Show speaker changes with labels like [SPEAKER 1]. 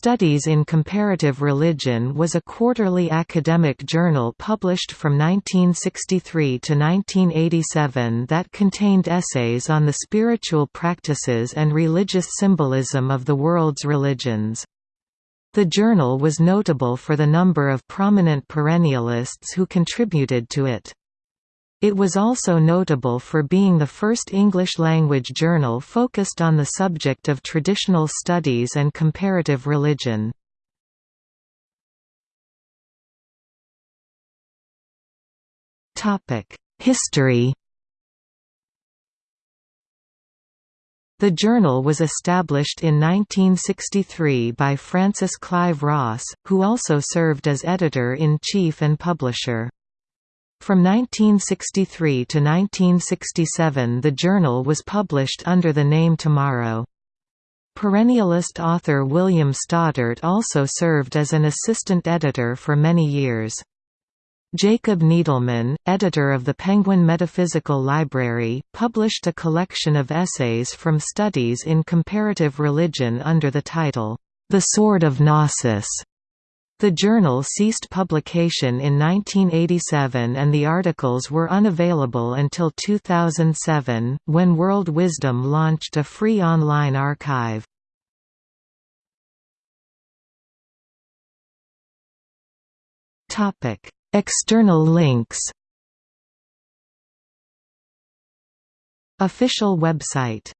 [SPEAKER 1] Studies in Comparative Religion was a quarterly academic journal published from 1963 to 1987 that contained essays on the spiritual practices and religious symbolism of the world's religions. The journal was notable for the number of prominent perennialists who contributed to it. It was also notable for being the first English-language journal focused on the subject of traditional studies and comparative religion. History The journal was established in 1963 by Francis Clive Ross, who also served as editor-in-chief and publisher. From 1963 to 1967 the journal was published under the name Tomorrow. Perennialist author William Stoddart also served as an assistant editor for many years. Jacob Needleman, editor of the Penguin Metaphysical Library, published a collection of essays from studies in comparative religion under the title, The Sword of Gnosis. The journal ceased publication in 1987 and the articles were unavailable until 2007, when World Wisdom launched a free online archive. External links Official website